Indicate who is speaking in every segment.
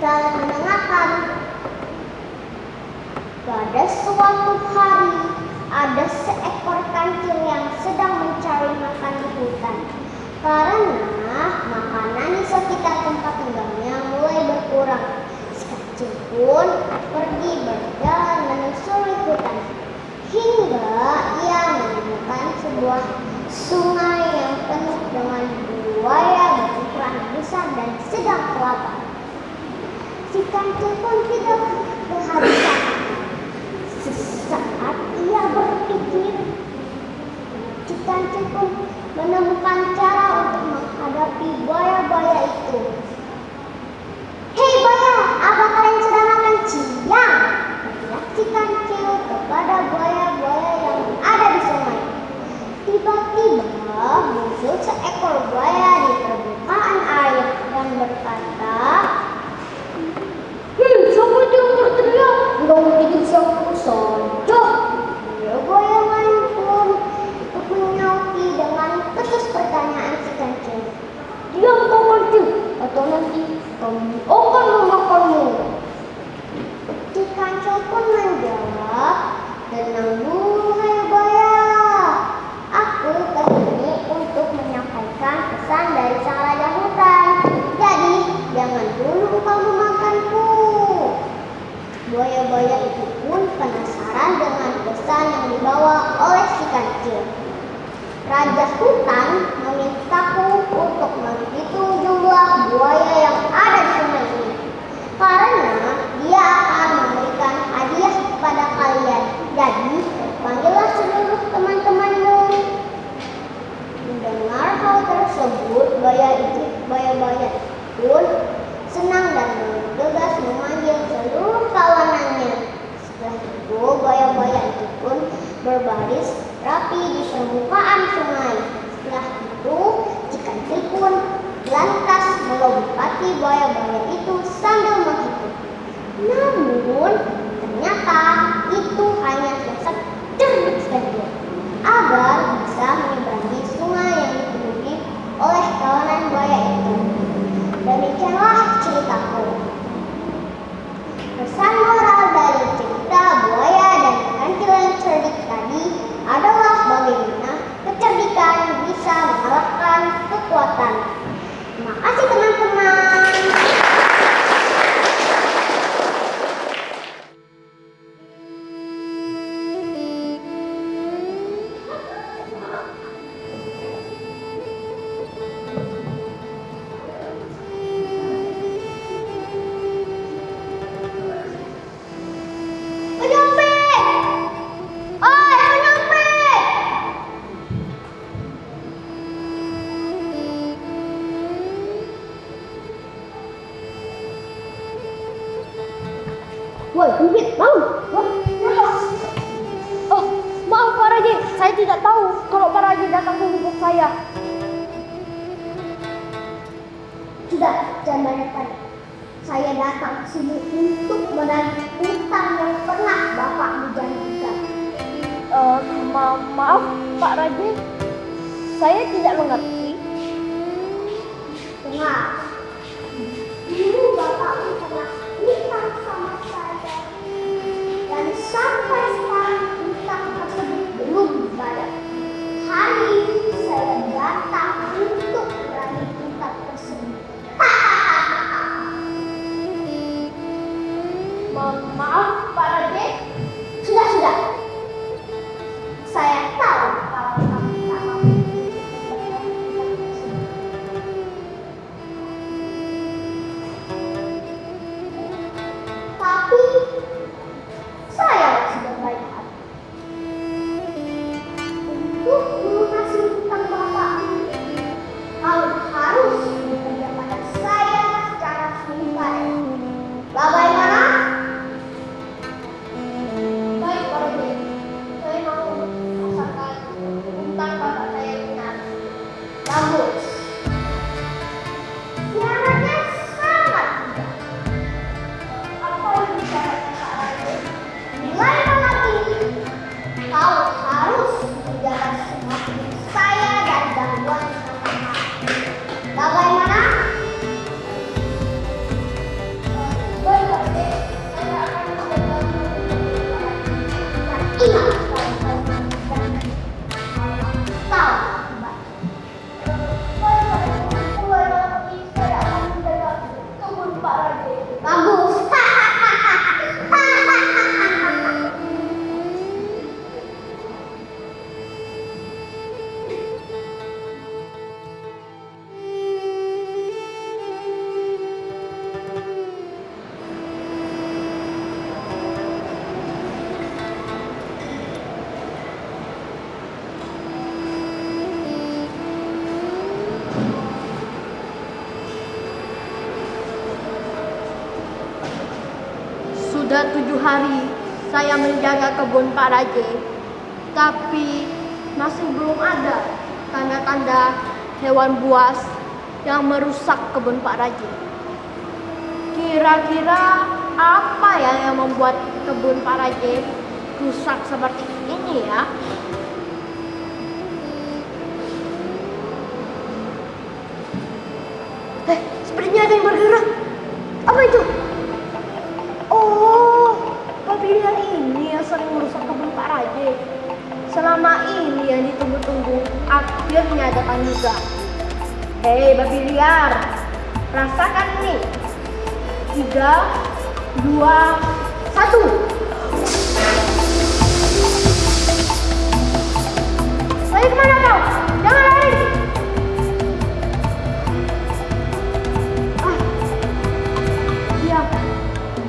Speaker 1: dan mendengarkan. Pada suatu hari, ada seekor kancil yang sedang mencari makan di hutan. Karena makanan di sekitar tempat tinggalnya mulai berkurang. sekecil kancil pun pergi berjalan menyusuri hutan. Hingga ia menemukan sebuah sungai yang penuh dengan buaya berukuran besar dan sedang kelapa. Tiba-tiba muncul seekor buaya di permukaan air yang berkata,
Speaker 2: Hei, siapa itu yang berteriak?
Speaker 1: Enggak mau bikin siapa saja. Ya buaya lain pun ikut menyauti dengan terus pertanyaan si kancil.
Speaker 2: Diam kau kancil, atau nanti kami akan memakanmu.
Speaker 1: Si kancil pun menjawab, tenang dulu hai buaya. Aku ke sini untuk menyampaikan pesan dari sang raja hutan. Jadi jangan dulu kau memakanku. Buaya-buaya itu pun penasaran dengan pesan yang dibawa oleh si kancil. Raja hutan memintaku untuk menghitung jumlah buaya yang ada di sungai ini. Karena dia akan memberikan hadiah kepada kalian. Jadi, panggillah seluruh teman-temanmu. Mendengar hal tersebut, buaya itu, buaya-buaya pun senang dan bergegas memanggil seluruh kawanannya. Setelah itu, buaya-buaya itu pun berbaris rapi di permukaan sungai. Setelah itu, si kancil pun lantas melompati buaya-buaya itu sambil menghitung. Namun, ternyata
Speaker 2: saya tidak mengerti.
Speaker 1: Dengar, Sudah
Speaker 2: tujuh hari saya menjaga kebun Pak Raje, tapi masih belum ada tanda-tanda hewan buas yang merusak kebun Pak Raje. Kira-kira apa ya yang membuat kebun Pak Raje rusak seperti ini ya? Selama ini yang ditunggu-tunggu akhirnya datang juga. Hei babi liar, rasakan ini. Tiga, dua, satu. Lari ke mana kau? Jangan lari! Ah, iya.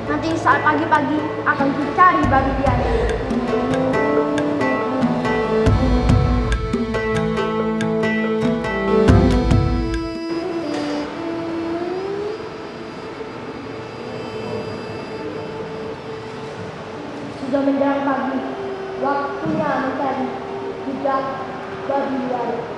Speaker 2: Nanti saat pagi-pagi akan kucari babi liar. Sudah menjelang pagi, waktunya mencari jejak babi liar.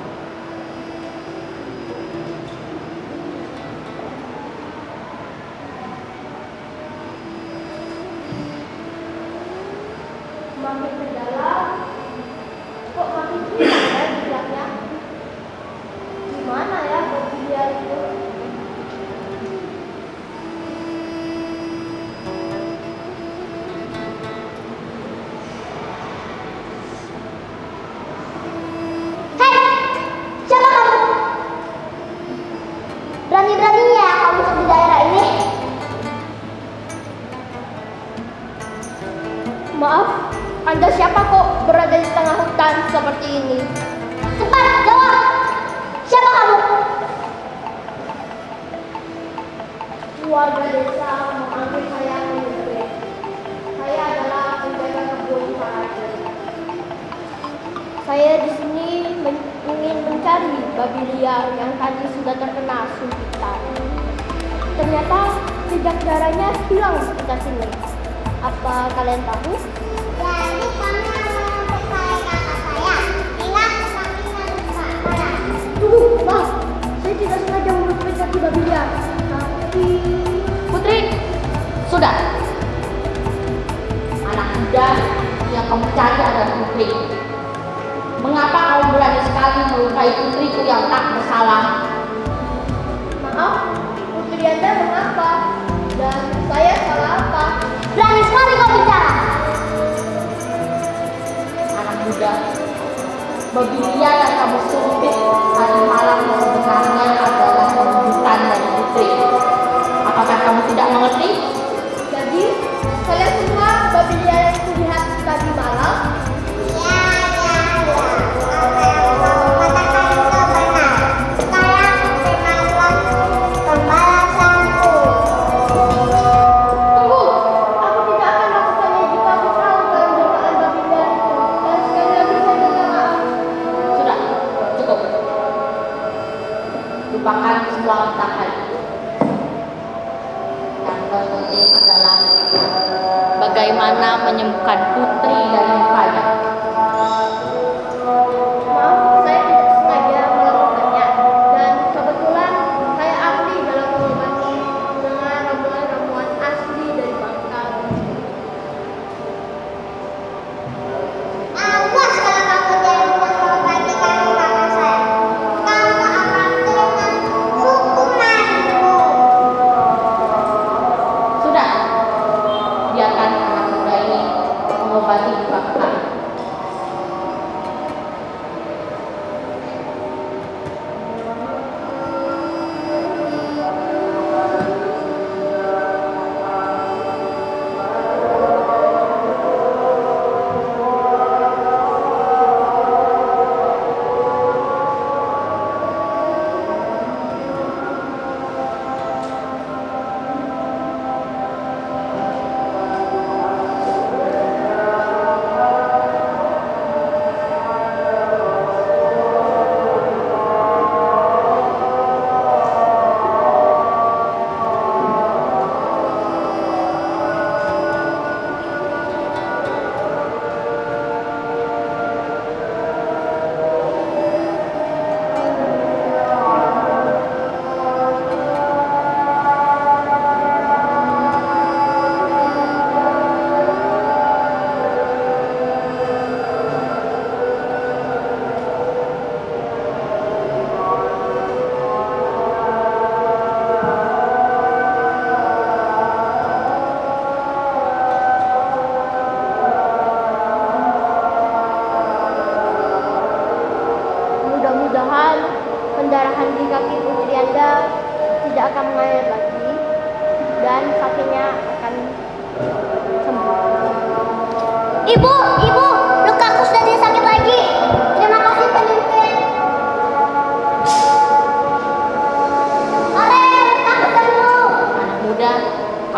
Speaker 2: nos
Speaker 1: diría la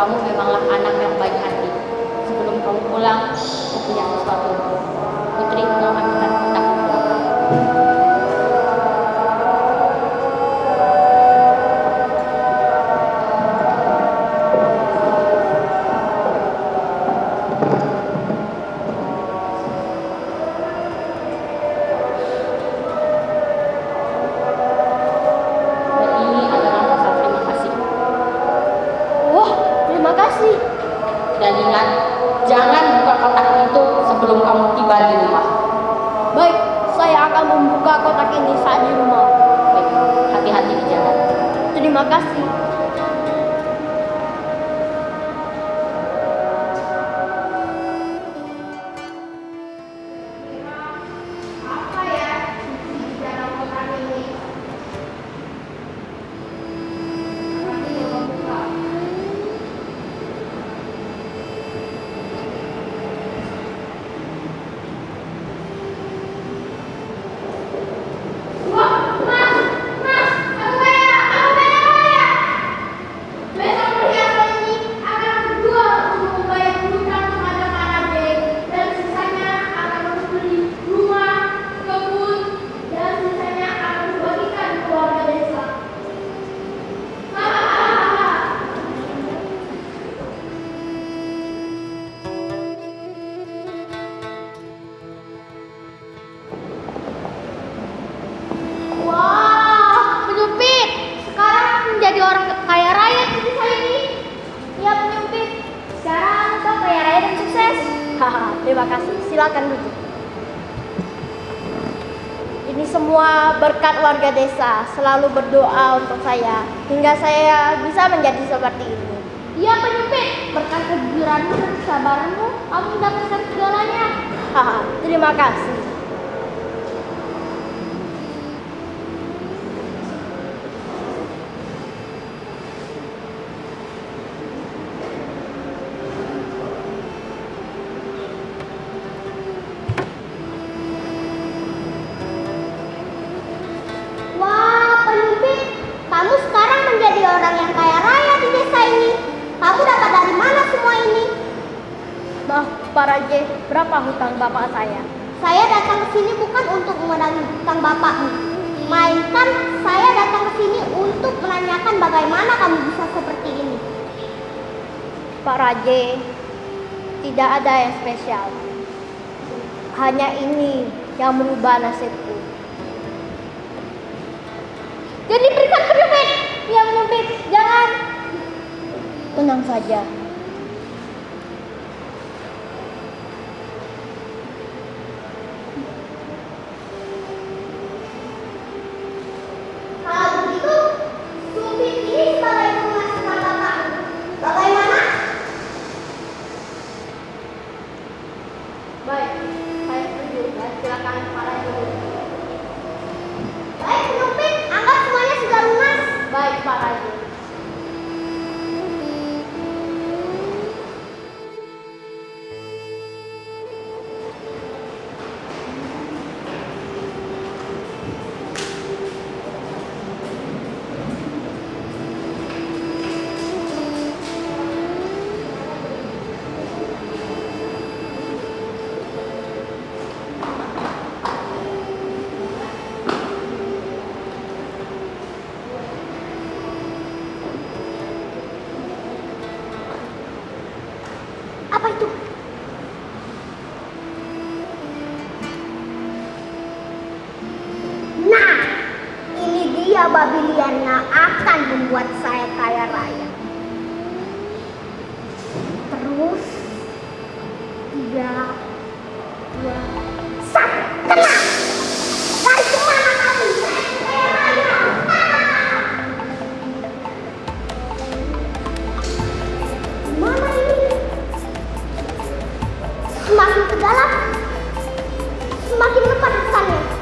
Speaker 1: kamu
Speaker 3: memanglah anak yang baik hati. Sebelum kamu pulang, aku punya sesuatu. Putri, tiba di rumah.
Speaker 2: Baik, saya akan membuka kotak ini saat di rumah.
Speaker 3: Baik, hati-hati di jalan.
Speaker 2: Terima kasih. Selalu berdoa untuk saya hingga saya bisa menjadi seperti ini. Iya penyumpit, berkat kejujuranmu dan kesabaranmu, kamu mendapatkan segalanya. Haha, terima kasih. Saya?
Speaker 1: Datang ke sini bukan untuk mengurangi hutang bapakmu, melainkan saya datang ke sini untuk menanyakan bagaimana kamu bisa seperti ini.
Speaker 2: Pak Raje, tidak ada yang spesial. Hanya ini yang merubah nasibku.
Speaker 1: Jadi berikan penyumpit.
Speaker 2: Ya penyumpit, jangan. Tenang saja.
Speaker 1: Yang akan membuat saya kaya raya. Terus, tiga, dua, satu? Semakin ke dalam, semakin lepas kesannya.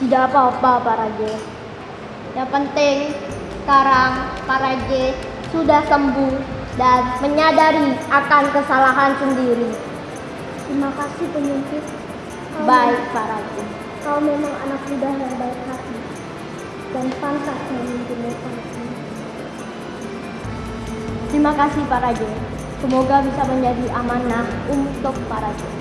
Speaker 2: Tidak apa-apa Pak Raja. Yang penting sekarang Pak Raja sudah sembuh dan menyadari akan kesalahan sendiri.
Speaker 1: Terima kasih penyumpit.
Speaker 2: Baik Pak Raja.
Speaker 1: Kau memang anak muda yang baik hati dan pantas memimpin desa.
Speaker 2: Terima kasih Pak Raja. Semoga bisa menjadi amanah untuk para Raja.